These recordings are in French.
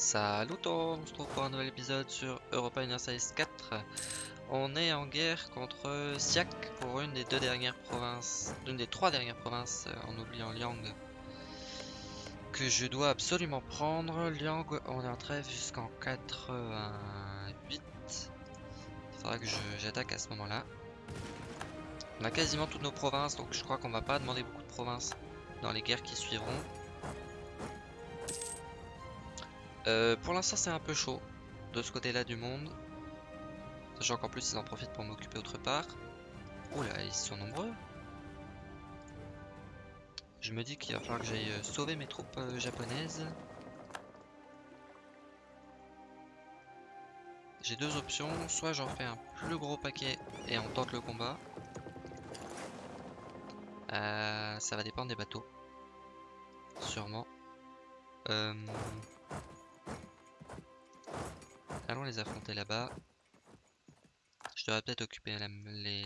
Salut tout le monde, on se retrouve pour un nouvel épisode sur Europa Universalis 4. On est en guerre contre Siak pour une des deux dernières provinces, une des trois dernières provinces euh, en oubliant Liang que je dois absolument prendre. Liang, on est en trêve jusqu'en 88. Il faudra que j'attaque à ce moment-là. On a quasiment toutes nos provinces, donc je crois qu'on va pas demander beaucoup de provinces dans les guerres qui suivront. Euh, pour l'instant c'est un peu chaud de ce côté là du monde. Sachant qu'en plus ils en profitent pour m'occuper autre part. Oula, ils sont nombreux. Je me dis qu'il va falloir que j'aille euh, sauver mes troupes euh, japonaises. J'ai deux options, soit j'en fais un plus gros paquet et on tente le combat. ça va dépendre des bateaux. Sûrement. Euh... Allons les affronter là-bas. Je devrais peut-être occuper les,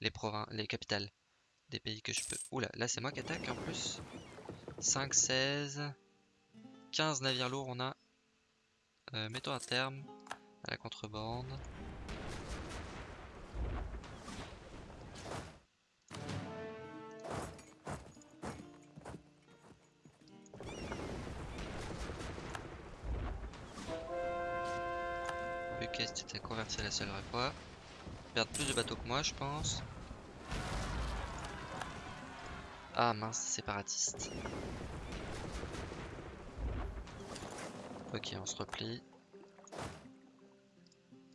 les, provinces, les capitales des pays que je peux. Oula, là c'est moi qui attaque en plus. 5, 16, 15 navires lourds on a. Euh, mettons un terme à la contrebande. C'était converti à la seule fois. Perdre plus de bateaux que moi, je pense. Ah mince, séparatiste. Ok, on se replie.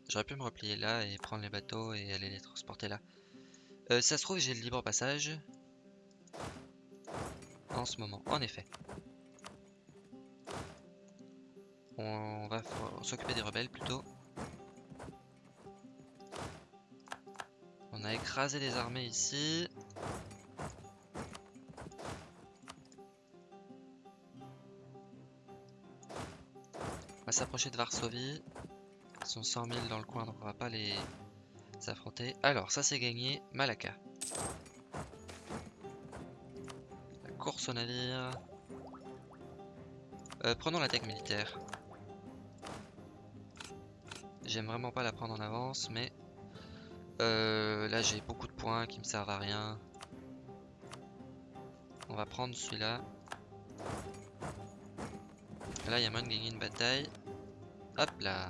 J'aurais pu me replier là et prendre les bateaux et aller les transporter là. Euh, ça se trouve, j'ai le libre passage. En ce moment, en effet. On va s'occuper des rebelles plutôt. A écrasé les armées ici. On va s'approcher de Varsovie. Ils sont 100 000 dans le coin, donc on va pas les affronter. Alors, ça c'est gagné. Malaka. La course au navire. Euh, prenons la tech militaire. J'aime vraiment pas la prendre en avance, mais euh, là j'ai beaucoup de points qui me servent à rien. On va prendre celui-là. Là il y a moyen de gagner une bataille. Hop là.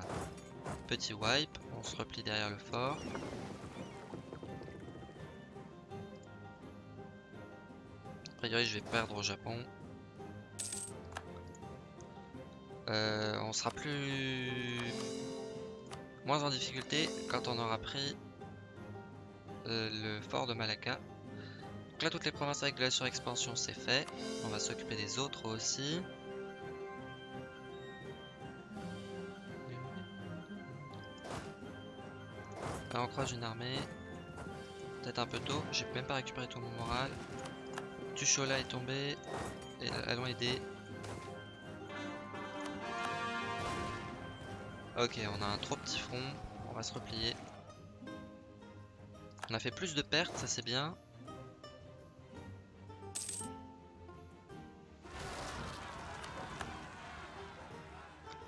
Petit wipe. On se replie derrière le fort. A priori je vais perdre au Japon. Euh, on sera plus moins en difficulté quand on aura pris le fort de Malacca. Donc là, toutes les provinces avec de la surexpansion, c'est fait. On va s'occuper des autres aussi. On croise une armée. Peut-être un peu tôt. J'ai même pas récupéré tout mon moral. Tuchola est tombé. Et allons aider. Ok, on a un trop petit front. On va se replier. On a fait plus de pertes, ça c'est bien.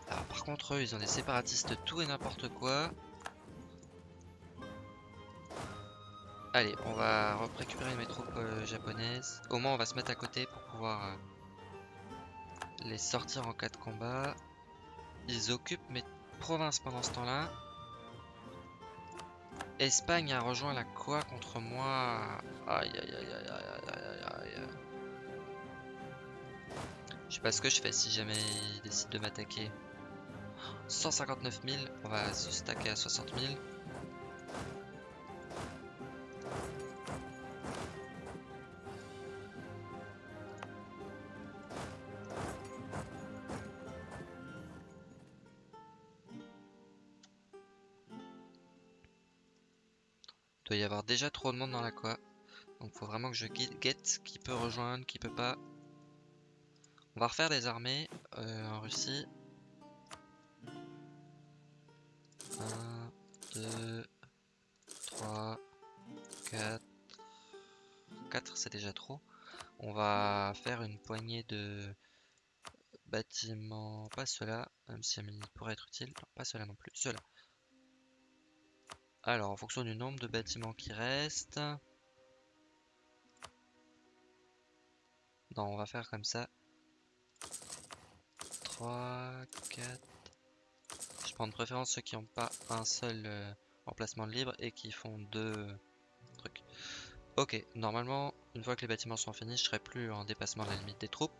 Par contre eux ils ont des séparatistes tout et n'importe quoi. Allez, on va récupérer mes troupes japonaises. Au moins on va se mettre à côté pour pouvoir euh, les sortir en cas de combat. Ils occupent mes provinces pendant ce temps-là. Espagne a rejoint la quoi contre moi Aïe aïe aïe aïe aïe aïe aïe Je sais pas ce que je fais si jamais il décide de m'attaquer. 159 000, on va se stacker à 60 000. Doit y avoir déjà trop de monde dans la quoi. Donc faut vraiment que je guette qui peut rejoindre, qui peut pas. On va refaire des armées euh, en Russie. 1, 2, 3, 4. 4 c'est déjà trop. On va faire une poignée de bâtiments, pas ceux-là, même si il pourrait être utile, non, pas ceux-là non plus, ceux-là. Alors, en fonction du nombre de bâtiments qui restent... Non, on va faire comme ça. 3, 4... Je prends de préférence ceux qui n'ont pas un seul euh, emplacement libre et qui font deux trucs. Ok, normalement, une fois que les bâtiments sont finis, je serai plus en dépassement de la limite des troupes.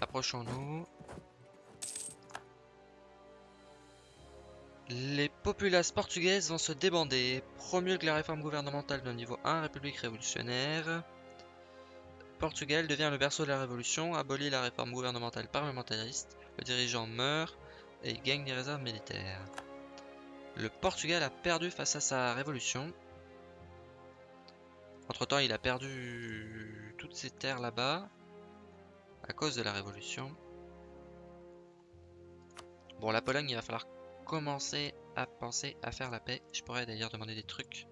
Approchons-nous. Les populaces portugaises vont se débander. Promulgue la réforme gouvernementale de niveau 1, République révolutionnaire. Portugal devient le berceau de la révolution, abolit la réforme gouvernementale parlementariste, le dirigeant meurt et gagne des réserves militaires. Le Portugal a perdu face à sa révolution. Entre temps, il a perdu toutes ses terres là-bas à cause de la révolution. Bon, la Pologne, il va falloir commencer à penser à faire la paix. Je pourrais d'ailleurs demander des trucs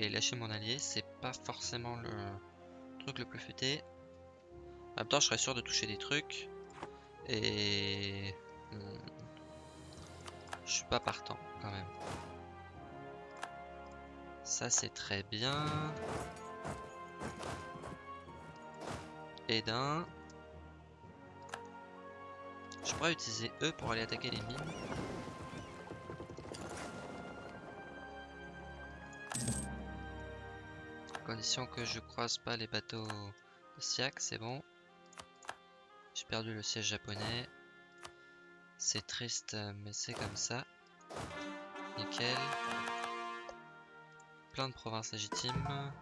et lâcher mon allié. C'est pas forcément le truc le plus futé. En même temps, je serais sûr de toucher des trucs. Et... Hmm, je suis pas partant quand même. Ça c'est très bien. Et d'un. Je pourrais utiliser eux pour aller attaquer les mines. Condition que je croise pas les bateaux de Siak, c'est bon. J'ai perdu le siège japonais. C'est triste, mais c'est comme ça. Nickel. Plein de provinces légitimes.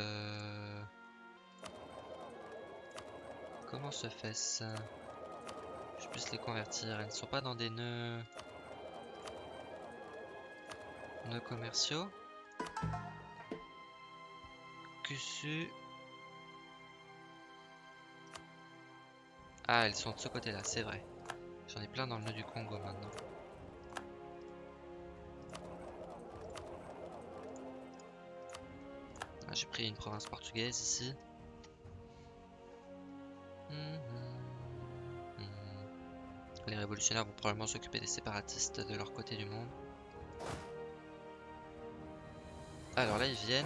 Euh... Comment se fait ça? Je puisse les convertir. Elles ne sont pas dans des nœuds... Nœuds commerciaux? Kusu. Ah, elles sont de ce côté-là, c'est vrai. J'en ai plein dans le nœud du Congo maintenant. Ah, J'ai pris une province portugaise ici. Mhm. Mhm. Les révolutionnaires vont probablement s'occuper des séparatistes de leur côté du monde. Alors là, ils viennent.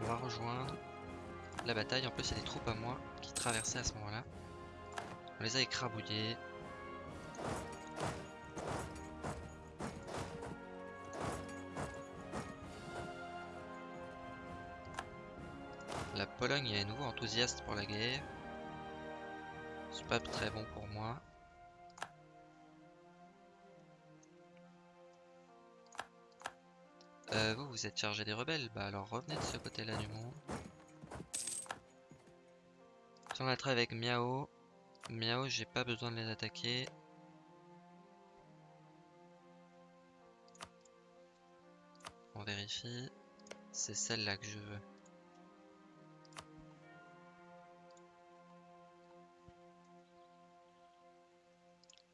On va rejoindre la bataille. En plus, il y a des troupes à moi qui traversaient à ce moment-là. On les a écrabouillés. La Pologne est à nouveau enthousiaste pour la guerre. C'est pas très bon pour moi. Euh, vous, vous êtes chargé des rebelles Bah alors revenez de ce côté-là du monde. Si on a avec Miao, Miao, j'ai pas besoin de les attaquer. On vérifie. C'est celle-là que je veux.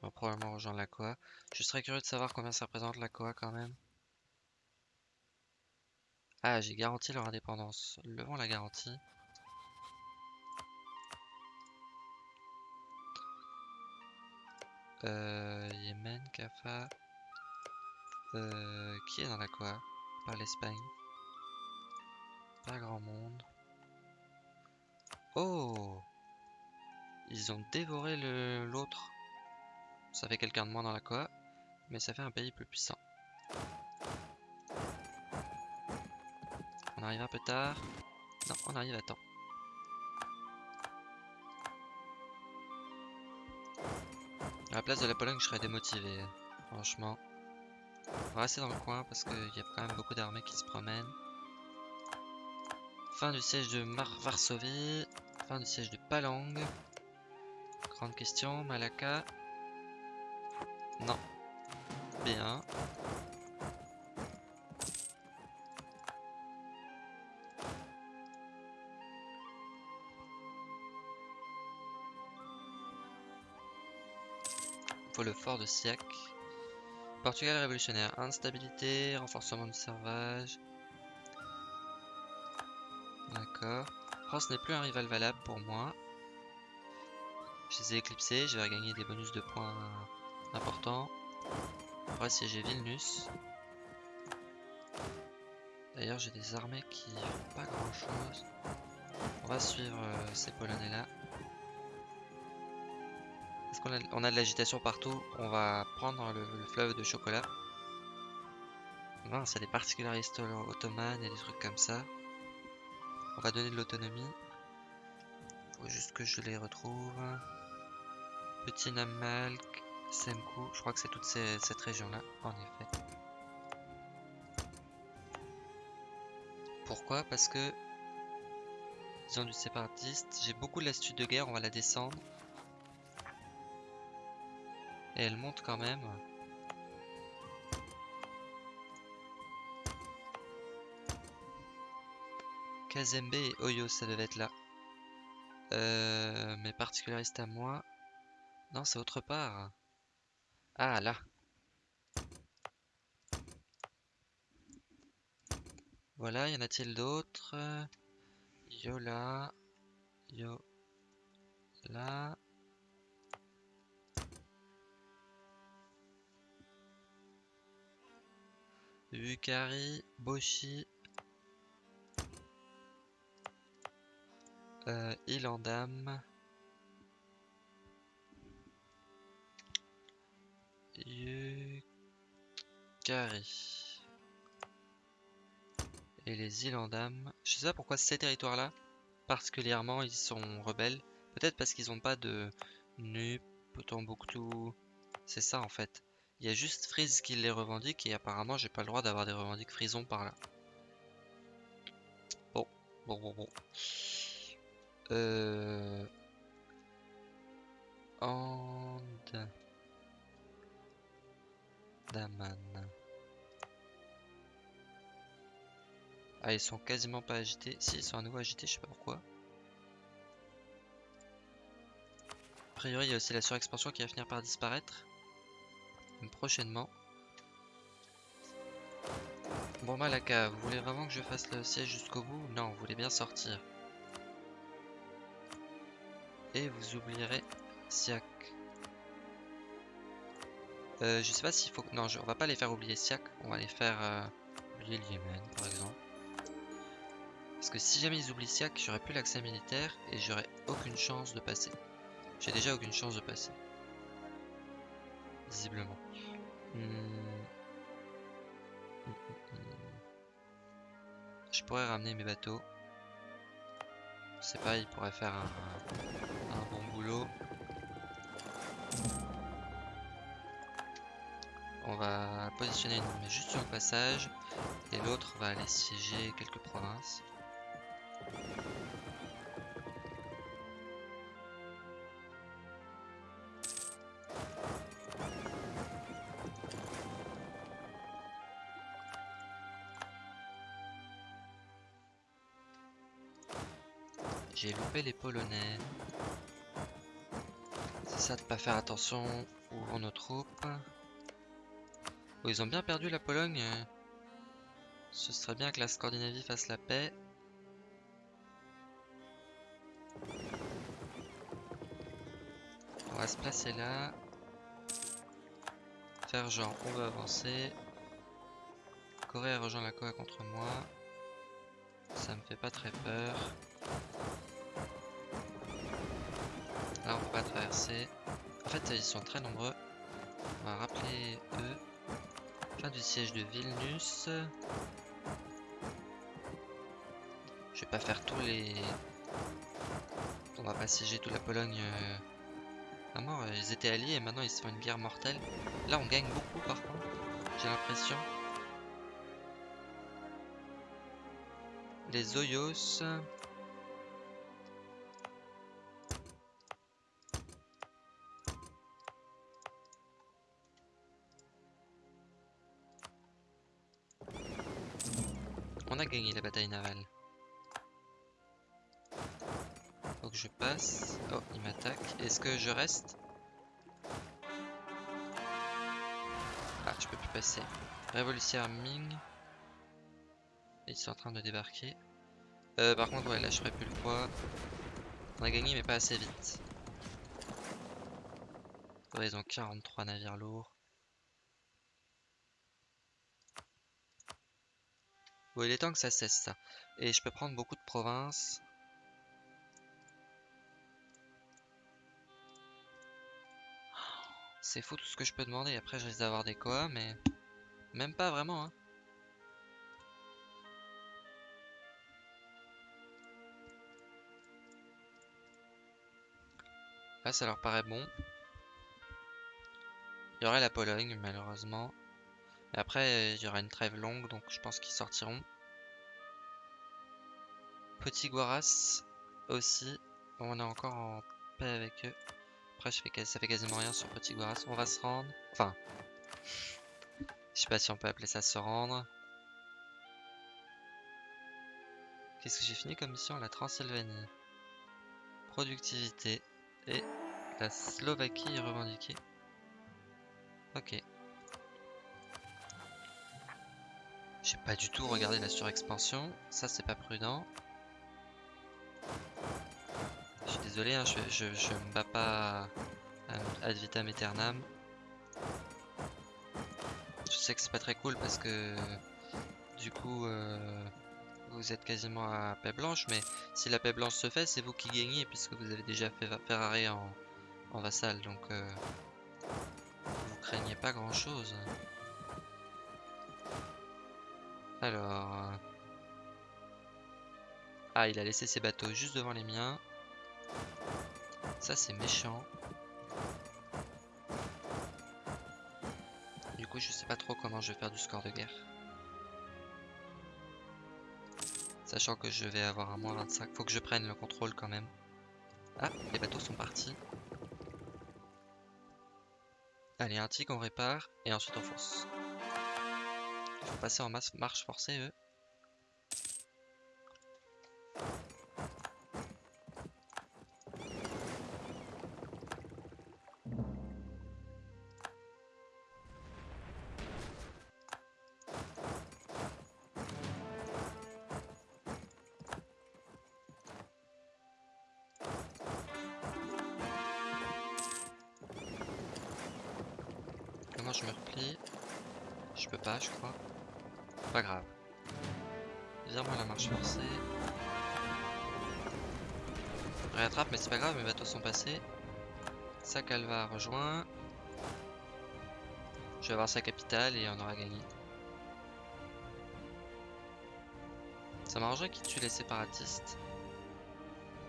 On va probablement rejoindre la Koa. Je serais curieux de savoir combien ça représente la Koa quand même. Ah, j'ai garanti leur indépendance. Levons la garantie. Euh, Yémen, Kafa. Euh, qui est dans la quoi? Par l'Espagne. Pas grand monde. Oh Ils ont dévoré l'autre. Ça fait quelqu'un de moins dans la quoi, mais ça fait un pays plus puissant. Arrive un peu tard. Non, on arrive à temps. À la place de la Pologne, je serais démotivé. Franchement. On va rester dans le coin parce qu'il y a quand même beaucoup d'armées qui se promènent. Fin du siège de Varsovie. Fin du siège de Palang. Grande question, Malaka. Non. Bien. Le fort de Siak. Portugal révolutionnaire, instabilité, renforcement du servage. D'accord. France n'est plus un rival valable pour moi. Je les ai éclipsés, je vais regagner des bonus de points importants. Va siéger Vilnus. D'ailleurs, j'ai des armées qui font pas grand chose. On va suivre euh, ces Polonais là. On a de l'agitation partout On va prendre le, le fleuve de chocolat. Non, c'est des particularités ottomanes et des trucs comme ça. On va donner de l'autonomie. Faut juste que je les retrouve. Petit Namalk, Semkou. Je crois que c'est toute cette région-là, en effet. Pourquoi? Parce que ils ont du séparatiste. J'ai beaucoup de lassitude de guerre, on va la descendre. Elle monte quand même. Kazembe et Oyo, ça devait être là. Euh, mes particularistes à moi. Non, c'est autre part. Ah, là. Voilà, y en a-t-il d'autres? Yo là. Yo là. Bukari, Boshi. Euh, Ilandam. Yukari. Et les Ilandam. Je sais pas pourquoi ces territoires-là, particulièrement, ils sont rebelles. Peut-être parce qu'ils ont pas de Nup, Tombouctou. C'est ça en fait. Il y a juste Freeze qui les revendique et apparemment j'ai pas le droit d'avoir des revendiques frison par là. Bon, bon, bon, bon. Euh... And... Daman. Ah, ils sont quasiment pas agités. Si, ils sont à nouveau agités, je sais pas pourquoi. A priori, il y a aussi la surexpansion qui va finir par disparaître. Prochainement. Bon, Malaka, vous voulez vraiment que je fasse le siège jusqu'au bout? Non, vous voulez bien sortir. Et vous oublierez Siak. Euh, je sais pas s'il faut... Non, je... on va pas les faire oublier Siak. On va les faire euh, oublier le Yémen, par exemple. Parce que si jamais ils oublient Siak, j'aurai plus l'accès militaire et j'aurai aucune chance de passer. J'ai déjà aucune chance de passer. Visiblement. Hmm. Je pourrais ramener mes bateaux. Sais pas, ils pourraient faire un, un bon boulot. On va positionner une juste sur le passage et l'autre va aller siéger quelques provinces. J'ai loupé les Polonais. C'est ça de pas faire attention où vont nos troupes. Oh, ils ont bien perdu la Pologne. Ce serait bien que la Scandinavie fasse la paix. On va se placer là. Faire genre, on veut avancer. Corée a rejoint la Koa contre moi. Ça me fait pas très peur. Là, on peut pas traverser. En fait, ils sont très nombreux. On va rappeler eux. Fin du siège de Vilnius. Je vais pas faire tous les... On va pas siéger toute la Pologne euh, à. Ils étaient alliés et maintenant ils se font une guerre mortelle. Là, on gagne beaucoup par contre. J'ai l'impression. Les Oyos. Gagné la bataille navale. Faut que je passe. Oh, il m'attaque. Est-ce que je reste? Ah, je peux plus passer. Révolutionnaire Ming. Ils sont en train de débarquer. Euh, par contre, ouais, là je ferai plus le poids. On a gagné, mais pas assez vite. Ouais, ils ont 43 navires lourds. Bon, il est temps que ça cesse ça. Et je peux prendre beaucoup de provinces. C'est fou tout ce que je peux demander. Après, je risque d'avoir des koas, mais même pas vraiment. Hein. Là, ça leur paraît bon. Il y aurait la Pologne, malheureusement. Et après, il y aura une trêve longue, donc je pense qu'ils sortiront. Petit Guaras aussi. on est encore en paix avec eux. Après, ça fait quasiment rien sur Petit Guaras. On va se rendre. Enfin, je sais pas si on peut appeler ça se rendre. Qu'est-ce que j'ai fini comme mission La Transylvanie? Productivité. Et la Slovaquie est revendiquée. Ok. J'ai pas du tout regardé la surexpansion. Ça, c'est pas prudent. Je suis désolé, hein, je, me bats pas ad vitam aeternam. Je sais que c'est pas très cool parce que du coup euh, vous êtes quasiment à paix blanche, mais si la paix blanche se fait, c'est vous qui gagnez puisque vous avez déjà fait Ferrari en, en vassal, donc euh, vous craignez pas grand chose. Alors... Ah, il a laissé ses bateaux juste devant les miens. Ça, c'est méchant. Du coup, je sais pas trop comment je vais faire du score de guerre. Sachant que je vais avoir un moins 25. Faut que je prenne le contrôle quand même. Ah, les bateaux sont partis. Allez, un tigre, on répare. Et ensuite, on fonce. Il faut passer en marche forcée, eux. Réattrape, mais c'est pas grave, mes bateaux sont passés. Sa calva rejoint. Je vais avoir sa capitale et on aura gagné. Ça m'arrangerait qu'il tue les séparatistes.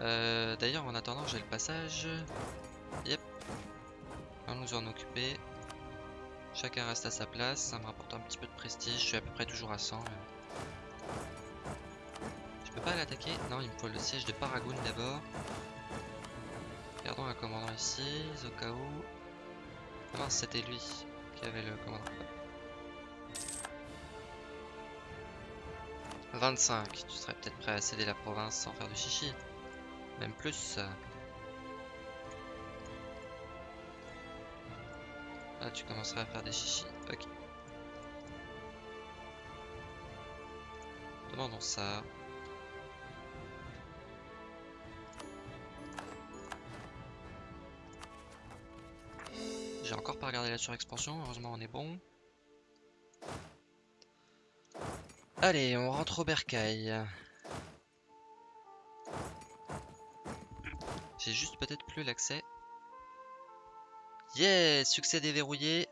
Euh, D'ailleurs, en attendant, j'ai le passage. Yep. On nous en occuper. Chacun reste à sa place, ça me rapporte un petit peu de prestige, je suis à peu près toujours à 100. Je peux pas l'attaquer Non, il me faut le siège de Paragoun d'abord. Regardons un commandant ici, Zokao. Ah non, c'était lui qui avait le commandant. 25, tu serais peut-être prêt à céder la province sans faire de chichi. Même plus. Ah, tu commenceras à faire des chichis. Ok. Demandons ça. Regardé la surexpansion, heureusement on est bon. Allez, on rentre au bercail. J'ai juste peut-être plus l'accès. Yeah Succès déverrouillé.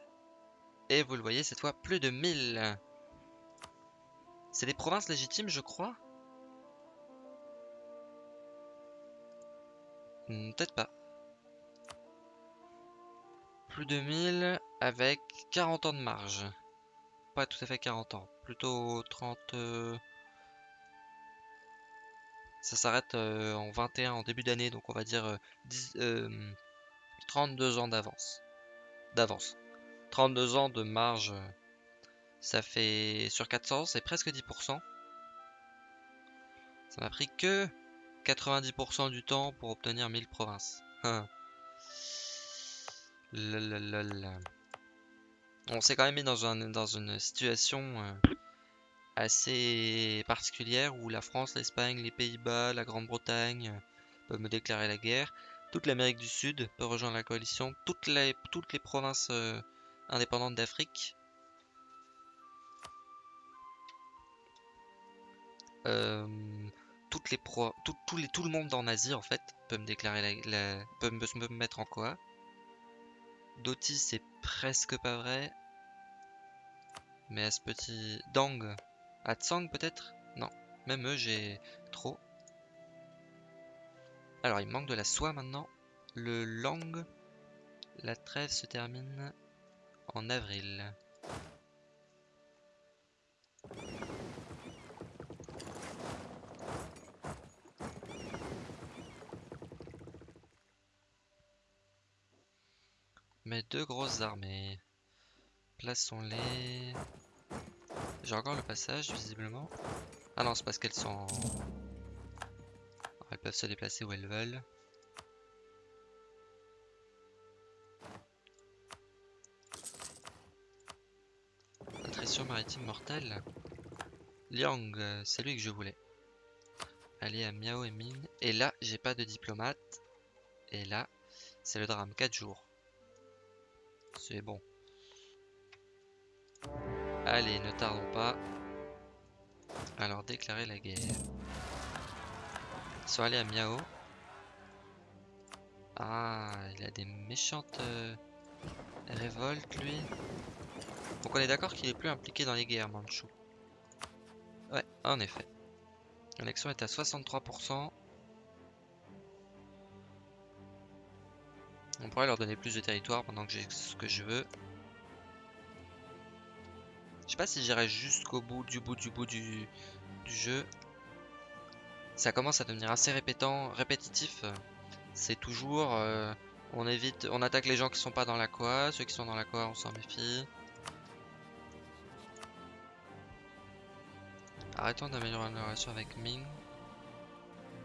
Et vous le voyez, cette fois, plus de 1000. C'est des provinces légitimes, je crois hmm, Peut-être pas. Plus de 1000 avec 40 ans de marge. Pas tout à fait 40 ans. Plutôt 30... Euh, ça s'arrête euh, en 21 en début d'année, donc on va dire 10, euh, 32 ans d'avance. D'avance. 32 ans de marge, ça fait sur 400, c'est presque 10%. Ça m'a pris que 90% du temps pour obtenir 1000 provinces. On s'est quand même mis dans, un, dans une situation euh, assez particulière où la France, l'Espagne, les Pays-Bas, la Grande-Bretagne euh, peuvent me déclarer la guerre. Toute l'Amérique du Sud peut rejoindre la coalition. Toutes les, provinces euh, indépendantes d'Afrique. Tout, le monde en Asie en fait peut me déclarer la, peut me, me mettre en quoi. Doti c'est presque pas vrai. Mais à ce petit Dang, à Tsang peut-être? Non, même eux j'ai trop. Alors il manque de la soie maintenant. Le Lang, la trêve se termine en avril. Mes deux grosses armées. Plaçons-les. J'ai encore le passage, visiblement. Ah non, c'est parce qu'elles sont... Elles peuvent se déplacer où elles veulent. Attrition maritime mortelle. Liang, c'est lui que je voulais. Aller à Miao et Ming. Et là, j'ai pas de diplomate. Et là, c'est le drame. 4 jours. C'est bon. Allez, ne tardons pas. Alors, déclarer la guerre. Ils sont à Miao. Ah, il a des méchantes euh, révoltes, lui. Donc on est d'accord qu'il est plus impliqué dans les guerres, Manchou. Ouais, en effet. L'élection est à 63%. On pourrait leur donner plus de territoire pendant que j'ai ce que je veux. Je sais pas si j'irai jusqu'au bout du bout du bout du, jeu. Ça commence à devenir assez répétant, répétitif. C'est toujours... Euh, on évite, on attaque les gens qui sont pas dans la quoi, ceux qui sont dans la quoi on s'en méfie. Arrêtons d'améliorer la relation avec Ming.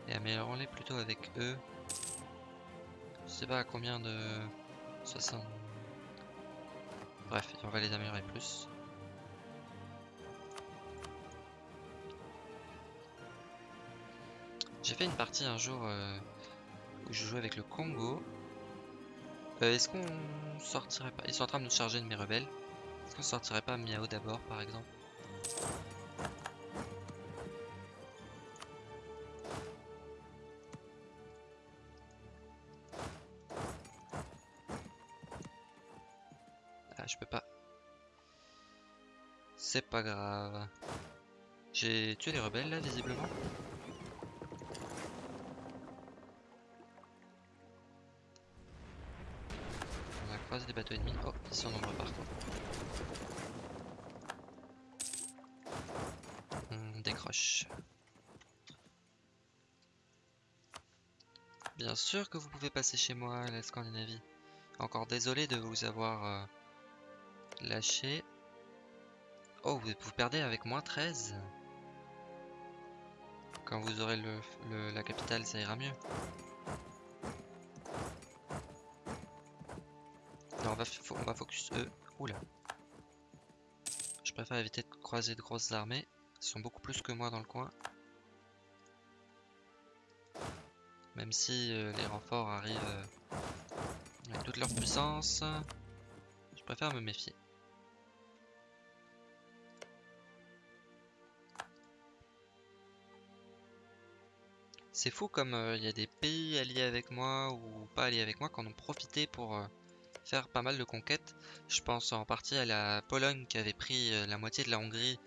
Et améliorons-les plutôt avec eux. Je sais pas à combien de... 60... Bref, on va les améliorer plus. J'ai fait une partie un jour euh, où je jouais avec le Congo. Euh, est-ce qu'on sortirait pas... Ils sont en train de nous charger de mes rebelles. Est-ce qu'on sortirait pas Miao d'abord par exemple? C'est pas grave. J'ai tué les rebelles là, visiblement. On a croisé des bateaux ennemis. Oh, ils sont nombreux par contre. On décroche. Bien sûr que vous pouvez passer chez moi, la Scandinavie. Encore désolé de vous avoir euh, lâché. Oh, vous, perdez avec moins 13 Quand vous aurez le, la capitale, ça ira mieux. On va, on va focus eux. Oula. Je préfère éviter de croiser de grosses armées. Ils sont beaucoup plus que moi dans le coin. Même si euh, les renforts arrivent euh, avec toute leur puissance, je préfère me méfier. C'est fou comme euh, il y a des pays alliés avec moi ou pas alliés avec moi qui en ont profité pour euh, faire pas mal de conquêtes. Je pense en partie à la Pologne qui avait pris euh, la moitié de la Hongrie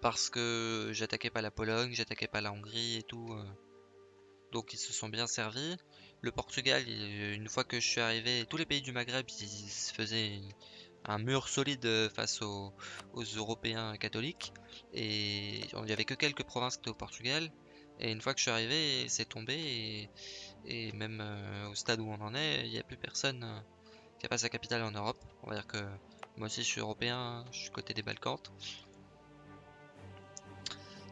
parce que j'attaquais pas la Pologne, j'attaquais pas la Hongrie et tout. donc ils se sont bien servis. Le Portugal, une fois que je suis arrivé, tous les pays du Maghreb, ils se faisaient un mur solide face aux, Européens catholiques. Et il n'y avait que quelques provinces qui étaient au Portugal. Et une fois que je suis arrivé, c'est tombé. Et, même euh, au stade où on en est, il n'y a plus personne euh, qui a pas sa capitale en Europe. On va dire que moi aussi je suis européen, je suis côté des Balkans.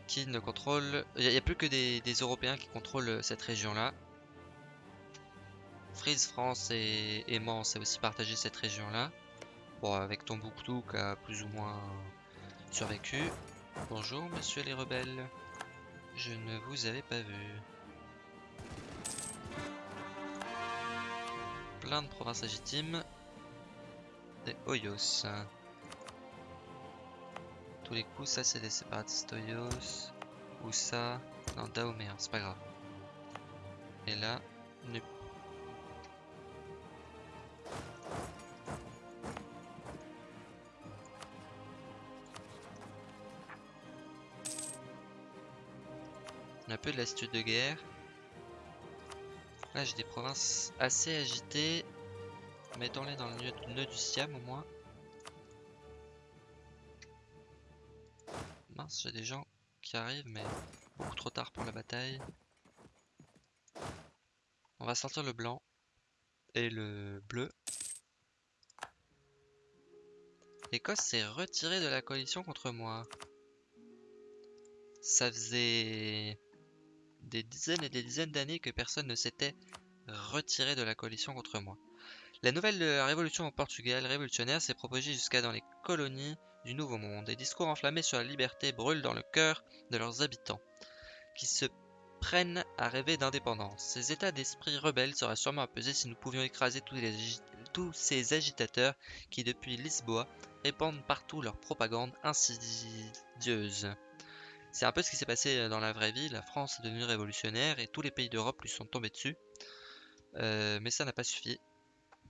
Qui ne contrôle. Il n'y a, plus que des, Européens qui contrôlent cette région-là. Frise, France et, et Mans, c'est aussi partagé cette région-là. Bon, avec Tombouctou qui a plus ou moins survécu. Bonjour, monsieur les rebelles. Je ne vous avais pas vu. plein de provinces légitimes. Des Hoyos. Tous les coups, ça c'est des séparatistes Hoyos. Ou ça. Non, Dahomey, c'est pas grave. Et là, Nup. Un peu de lassitude de guerre. Là, j'ai des provinces assez agitées. Mettons-les dans le nœud du Siam au moins. Mince, j'ai des gens qui arrivent, mais beaucoup trop tard pour la bataille. On va sortir le blanc et le bleu. L'Écosse s'est retirée de la coalition contre moi. Ça faisait des dizaines et des dizaines d'années que personne ne s'était retiré de la coalition contre moi. La nouvelle révolution au Portugal révolutionnaire s'est propagée jusqu'à dans les colonies du Nouveau Monde. Des discours enflammés sur la liberté brûlent dans le cœur de leurs habitants, qui se prennent à rêver d'indépendance. Ces états d'esprit rebelles seraient sûrement apaisés si nous pouvions écraser tous ces agitateurs qui, depuis Lisboa, répandent partout leur propagande insidieuse. C'est un peu ce qui s'est passé euh, dans la vraie vie. La France est devenue révolutionnaire et tous les pays d'Europe lui sont tombés dessus. Euh, mais ça n'a pas suffi.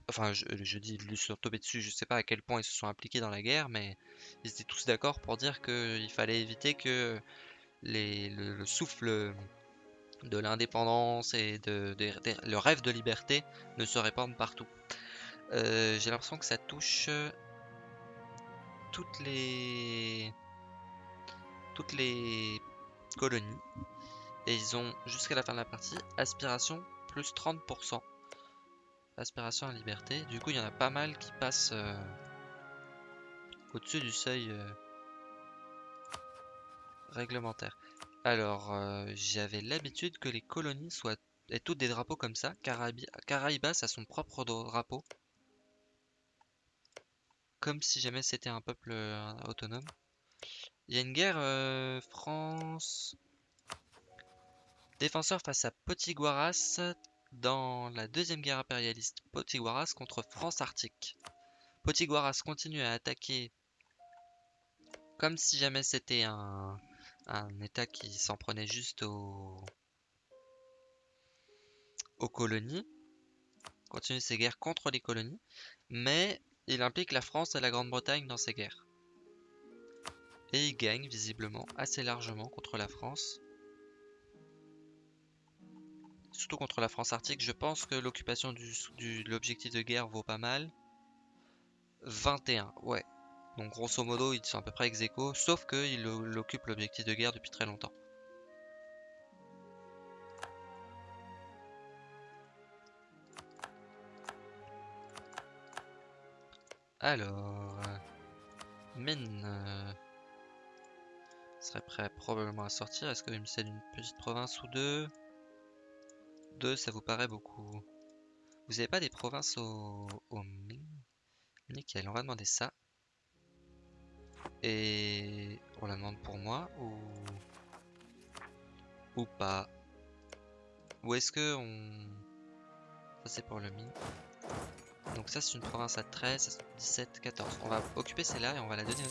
Enfin, je, dis ils lui sont tombés dessus, je sais pas à quel point ils se sont impliqués dans la guerre, mais ils étaient tous d'accord pour dire qu'il fallait éviter que le, souffle de l'indépendance et de, le rêve de liberté ne se répande partout. Euh, j'ai l'impression que ça touche toutes les toutes les colonies. Et ils ont, jusqu'à la fin de la partie, aspiration plus 30%. Aspiration à liberté. Du coup, il y en a pas mal qui passent euh, au-dessus du seuil euh, réglementaire. Alors, euh, j'avais l'habitude que les colonies soient aient toutes des drapeaux comme ça. Caraïbas a son propre drapeau. Comme si jamais c'était un peuple autonome. Il y a une guerre euh, France défenseur face à Potiguaras dans la deuxième guerre impérialiste. Potiguaras contre France Arctique. Potiguaras continue à attaquer comme si jamais c'était un, état qui s'en prenait juste aux, aux colonies. Continue ses guerres contre les colonies. Mais il implique la France et la Grande-Bretagne dans ces guerres. Et il gagne visiblement assez largement contre la France. Surtout contre la France arctique, je pense que l'occupation de l'objectif de guerre vaut pas mal. 21, ouais. Donc grosso modo, ils sont à peu près ex aequo, sauf qu'il occupe l'objectif de guerre depuis très longtemps. Alors... Mine... Serait prêt probablement à sortir. Est-ce qu'il me cède une petite province ou deux? Deux, ça vous paraît beaucoup? Vous avez pas des provinces au, au Nickel, on va demander ça. Et on la demande pour moi ou ou pas? Ou est-ce que on ça c'est pour le mine. Donc ça c'est une province à 13, 17, 14. On va occuper celle-là et on va la donner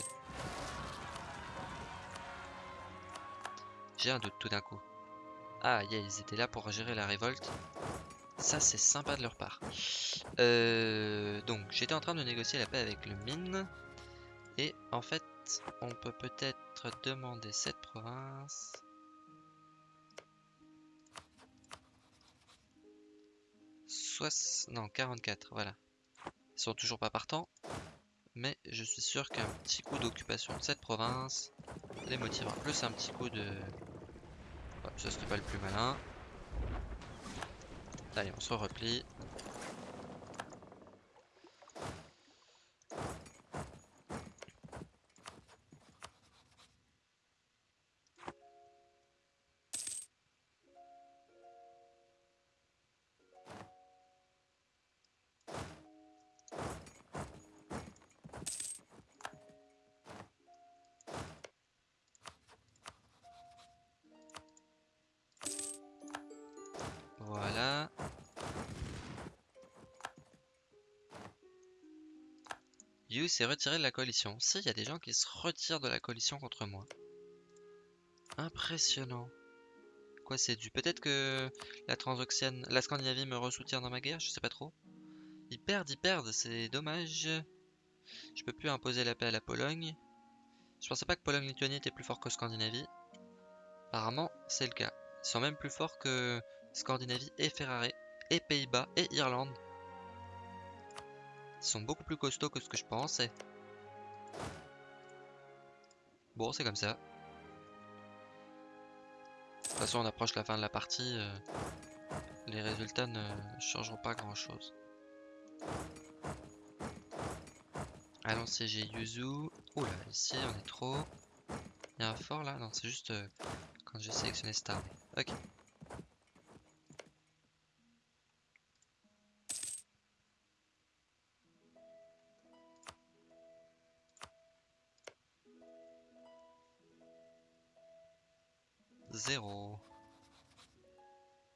Doute tout d'un coup. Ah, yeah, ils étaient là pour gérer la révolte. Ça, c'est sympa de leur part. Euh, donc, j'étais en train de négocier la paix avec le mine. Et en fait, on peut peut-être demander cette province. Soit... Non, 44, voilà. Ils sont toujours pas partants. Mais je suis sûr qu'un petit coup d'occupation de cette province les motivera. Plus un petit coup de ça serait pas le plus malin. Allez, on se replie. Yu s'est retiré de la coalition. Si, il y a des gens qui se retirent de la coalition contre moi. Impressionnant. Quoi, c'est dû Peut-être que la Transoxiane, la Scandinavie me ressoutient dans ma guerre, je sais pas trop. Ils perdent, ils perdent, c'est dommage. Je peux plus imposer la paix à la Pologne. Je pensais pas que Pologne-Lituanie était plus fort que Scandinavie. Apparemment, c'est le cas. Ils sont même plus forts que Scandinavie et Ferrari, et Pays-Bas, et Irlande. Ils sont beaucoup plus costauds que ce que je pensais. Bon, c'est comme ça. De toute façon, on approche la fin de la partie. euh, les résultats ne changeront pas grand-chose. Allons siéger Yuzu. Oula, ici on est trop. Il y a un fort là Non, c'est juste euh, quand j'ai sélectionné Star. Ok.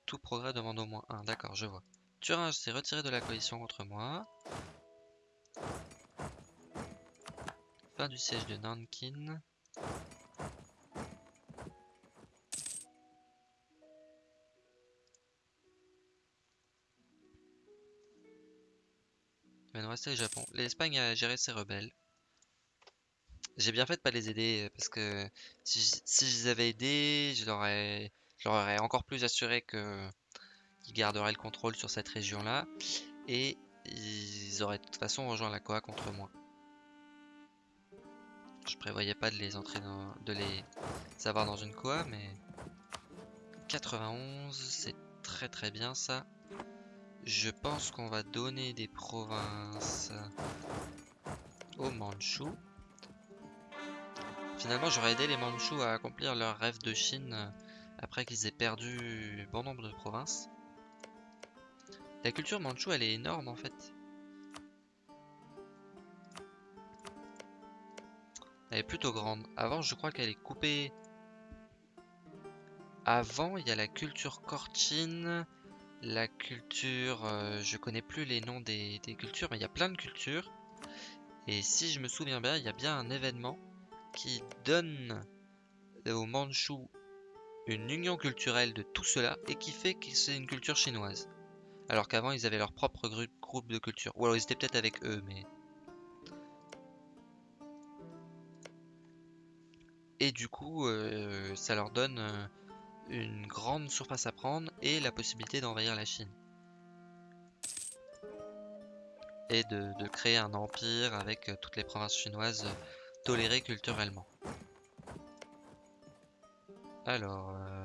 Tout progrès demande au moins un. D'accord, je vois. Thuringe s'est retiré de la coalition contre moi. Fin du siège de Nankin. Nous rester le Japon. L'Espagne a géré ses rebelles. J'ai bien fait de pas les aider parce que si, j- si je les avais aidés, je leur aurais, je encore plus assuré qu'ils garderaient le contrôle sur cette région-là et ils auraient de toute façon rejoint la Koa contre moi. Je prévoyais pas de les entrer dans, de les avoir dans une Koa, mais 91, c'est très très bien ça. Je pense qu'on va donner des provinces aux Mandchous. Finalement, j'aurais aidé les Mandchous à accomplir leur rêve de Chine euh, après qu'ils aient perdu bon nombre de provinces. La culture mandchoue, elle est énorme en fait. Elle est plutôt grande. Avant, je crois qu'elle est coupée. Avant, il y a la culture Korchin, la culture. euh, je connais plus les noms des, des cultures, mais il y a plein de cultures. Et si je me souviens bien, il y a bien un événement qui donne aux Mandchous une union culturelle de tout cela et qui fait que c'est une culture chinoise. Alors qu'avant ils avaient leur propre groupe de culture. Ou alors ils étaient peut-être avec eux, mais. Et du coup, euh, ça leur donne euh, une grande surface à prendre et la possibilité d'envahir la Chine. Et de, de créer un empire avec euh, toutes les provinces chinoises tolérées culturellement. Alors, euh.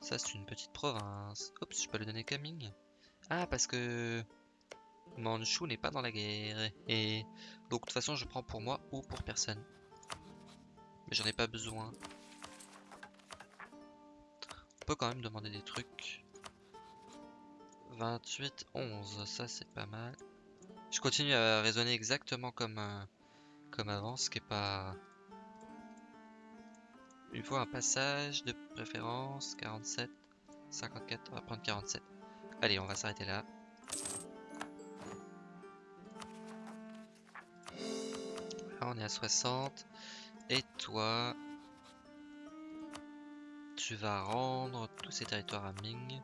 Ça, c'est une petite province. Oups, je peux le donner Kaming. Ah, parce que Manchu n'est pas dans la guerre. Et donc, de toute façon, je prends pour moi ou pour personne. Mais j'en ai pas besoin. On peut quand même demander des trucs. 28, 11, ça c'est pas mal. Je continue à raisonner exactement comme, euh, comme avant, ce qui est pas... Il faut un passage de préférence, 47, 54, on va prendre 47. Allez, on va s'arrêter là. Là, on est à 60. Et toi, tu vas rendre tous ces territoires à Ming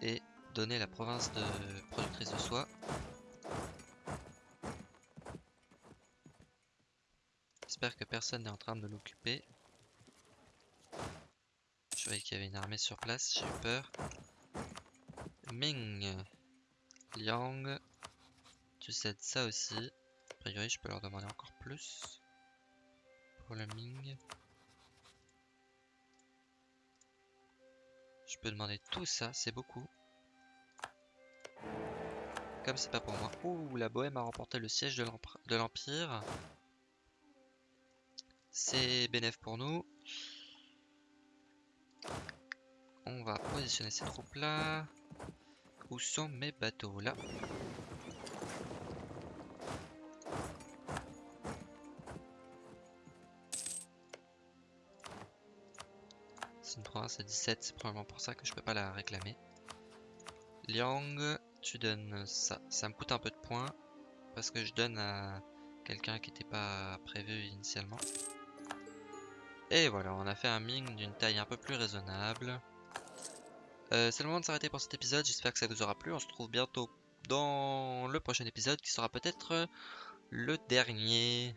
et donner la province de productrice de soie. J'espère que personne n'est en train de l'occuper. Je voyais qu'il y avait une armée sur place, j'ai eu peur. Ming, Liang, tu cèdes ça aussi. A priori, je peux leur demander encore plus. Pour le Ming. Je peux demander tout ça, c'est beaucoup. Comme c'est pas pour moi. Ouh, la Bohème a remporté le siège de l'Empire. C'est bénéf pour nous. On va positionner ces troupes là. Où sont mes bateaux là? C'est une province à 17, c'est probablement pour ça que je peux pas la réclamer. Liang, tu donnes ça. Ça me coûte un peu de points parce que je donne à quelqu'un qui n'était pas prévu initialement. Et voilà, on a fait un ming d'une taille un peu plus raisonnable. Euh, c'est le moment de s'arrêter pour cet épisode, j'espère que ça vous aura plu. On se retrouve bientôt dans le prochain épisode qui sera peut-être le dernier.